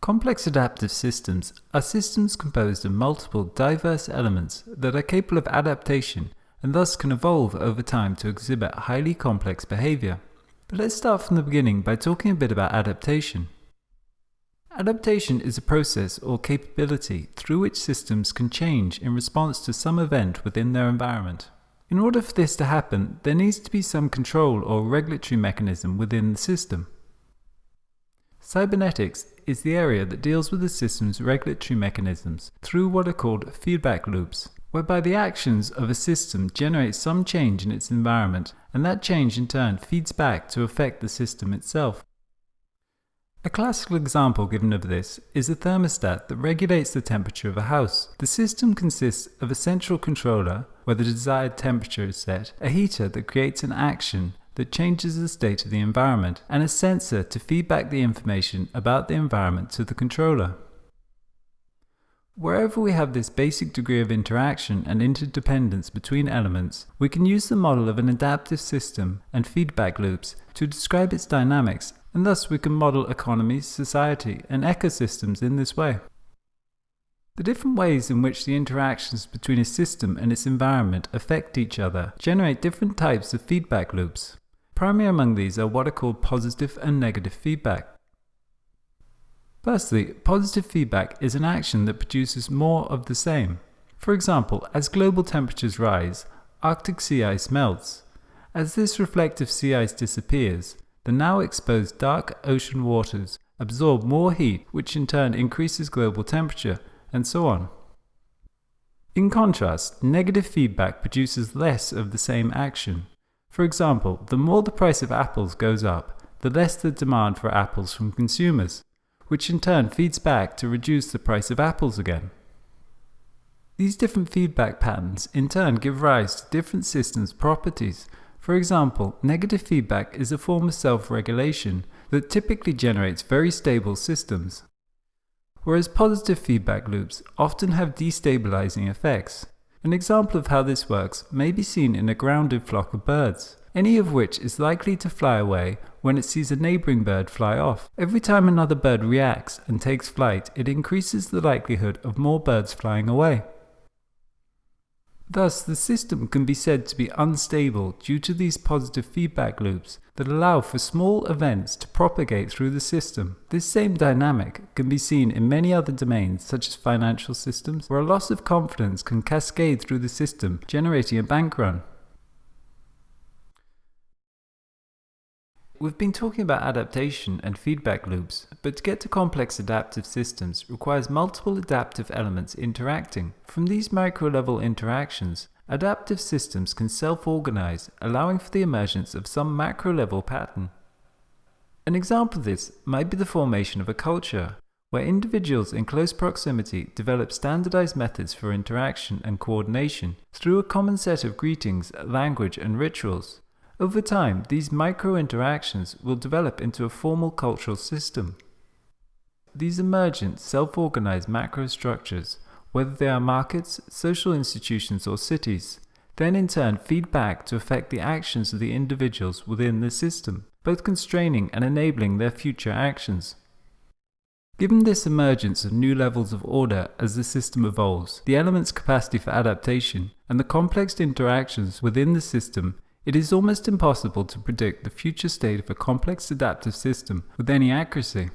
Complex adaptive systems are systems composed of multiple diverse elements that are capable of adaptation and thus can evolve over time to exhibit highly complex behavior. But let's start from the beginning by talking a bit about adaptation. Adaptation is a process or capability through which systems can change in response to some event within their environment. In order for this to happen, there needs to be some control or regulatory mechanism within the system. Cybernetics is the area that deals with the system's regulatory mechanisms through what are called feedback loops, whereby the actions of a system generate some change in its environment, and that change in turn feeds back to affect the system itself. A classical example given of this is a thermostat that regulates the temperature of a house. The system consists of a central controller, where the desired temperature is set, a heater that creates an action that changes the state of the environment, and a sensor to feed back the information about the environment to the controller. Wherever we have this basic degree of interaction and interdependence between elements, we can use the model of an adaptive system and feedback loops to describe its dynamics and thus we can model economies, society, and ecosystems in this way. The different ways in which the interactions between a system and its environment affect each other generate different types of feedback loops. Primary among these are what are called positive and negative feedback. Firstly, positive feedback is an action that produces more of the same. For example, as global temperatures rise, Arctic sea ice melts. As this reflective sea ice disappears, the now exposed dark ocean waters absorb more heat, which in turn increases global temperature, and so on. In contrast, negative feedback produces less of the same action. For example, the more the price of apples goes up, the less the demand for apples from consumers, which in turn feeds back to reduce the price of apples again. These different feedback patterns in turn give rise to different systems' properties for example, negative feedback is a form of self-regulation that typically generates very stable systems, whereas positive feedback loops often have destabilizing effects. An example of how this works may be seen in a grounded flock of birds, any of which is likely to fly away when it sees a neighboring bird fly off. Every time another bird reacts and takes flight, it increases the likelihood of more birds flying away. Thus, the system can be said to be unstable due to these positive feedback loops that allow for small events to propagate through the system. This same dynamic can be seen in many other domains such as financial systems, where a loss of confidence can cascade through the system, generating a bank run. We've been talking about adaptation and feedback loops, but to get to complex adaptive systems requires multiple adaptive elements interacting. From these micro-level interactions, adaptive systems can self-organize, allowing for the emergence of some macro-level pattern. An example of this might be the formation of a culture, where individuals in close proximity develop standardized methods for interaction and coordination through a common set of greetings, language, and rituals. Over time, these micro-interactions will develop into a formal cultural system. These emergent, self-organized macrostructures, whether they are markets, social institutions or cities, then in turn feed back to affect the actions of the individuals within the system, both constraining and enabling their future actions. Given this emergence of new levels of order as the system evolves, the element's capacity for adaptation, and the complex interactions within the system it is almost impossible to predict the future state of a complex adaptive system with any accuracy.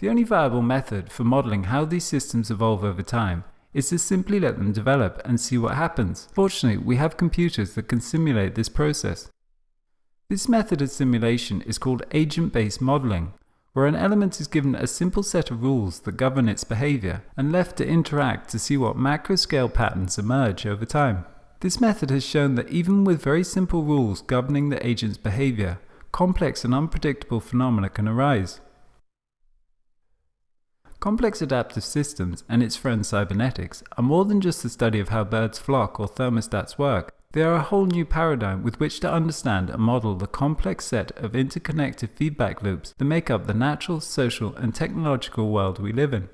The only viable method for modeling how these systems evolve over time is to simply let them develop and see what happens. Fortunately, we have computers that can simulate this process. This method of simulation is called agent-based modeling, where an element is given a simple set of rules that govern its behavior and left to interact to see what macro-scale patterns emerge over time. This method has shown that even with very simple rules governing the agent's behavior, complex and unpredictable phenomena can arise. Complex adaptive systems and its friend cybernetics are more than just the study of how birds flock or thermostats work. They are a whole new paradigm with which to understand and model the complex set of interconnected feedback loops that make up the natural, social and technological world we live in.